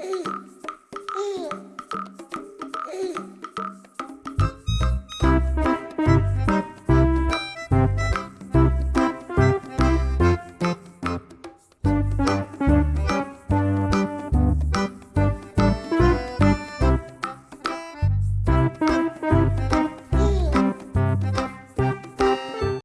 Hey!